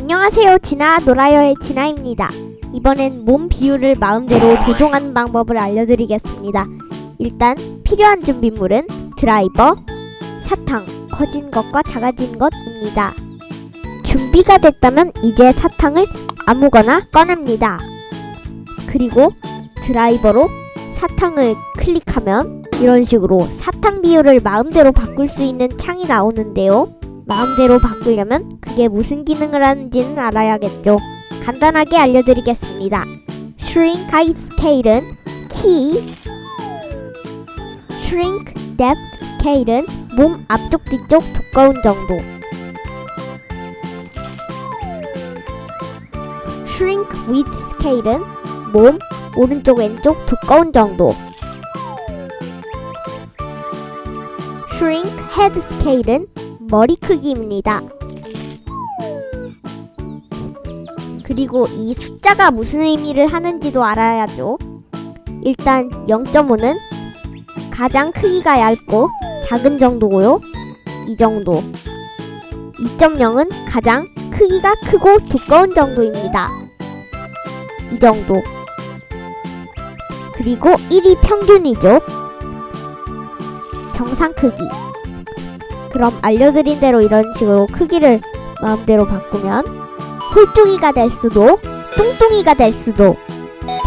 안녕하세요. 진아 노라요의 진아입니다. 이번엔 몸 비율을 마음대로 조종하는 방법을 알려드리겠습니다. 일단 필요한 준비물은 드라이버, 사탕, 커진 것과 작아진 것입니다. 준비가 됐다면 이제 사탕을 아무거나 꺼냅니다. 그리고 드라이버로 사탕을 클릭하면 이런 식으로 사탕 비율을 마음대로 바꿀 수 있는 창이 나오는데요 마음대로 바꾸려면 그게 무슨 기능을 하는지는 알아야겠죠. 간단하게 알려드리겠습니다. Shrink Height Scale은 키, Shrink Depth Scale은 몸 앞쪽 뒤쪽 두꺼운 정도, Shrink Width Scale은 몸 오른쪽 왼쪽 두꺼운 정도, Shrink Head Scale은 머리 크기입니다. 그리고 이 숫자가 무슨 의미를 하는지도 알아야죠. 일단 0.5는 가장 크기가 얇고 작은 정도고요. 이 정도. 2.0은 가장 크기가 크고 두꺼운 정도입니다. 이 정도. 그리고 1이 평균이죠. 정상 크기. 그럼 알려드린 대로 이런 식으로 크기를 마음대로 바꾸면 홀쭉이가 될 수도 뚱뚱이가 될 수도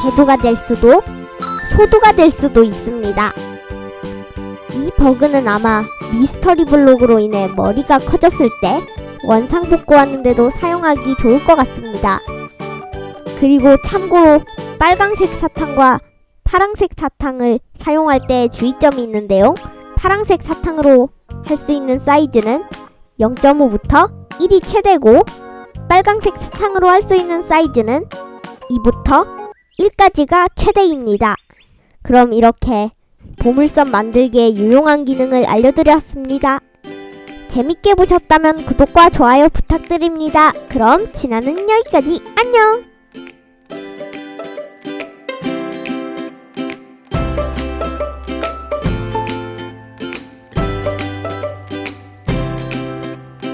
대두가 될 수도 소두가 될 수도 있습니다. 이 버그는 아마 미스터리 블록으로 인해 머리가 커졌을 때 원상 복구하는데도 사용하기 좋을 것 같습니다. 그리고 참고로 빨강색 사탕과 파랑색 사탕을 사용할 때 주의점이 있는데요. 파랑색 사탕으로 할 수 있는 사이즈는 0.5부터 1이 최대고 빨강색 사탕으로 할 수 있는 사이즈는 2부터 1까지가 최대입니다. 그럼 이렇게 보물섬 만들기에 유용한 기능을 알려드렸습니다. 재밌게 보셨다면 구독과 좋아요 부탁드립니다. 그럼 진아는 여기까지 안녕!